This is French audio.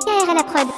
DKR à la prod.